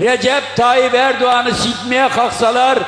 Recep Tayyip Erdoğan'ı sikmeye kalksalar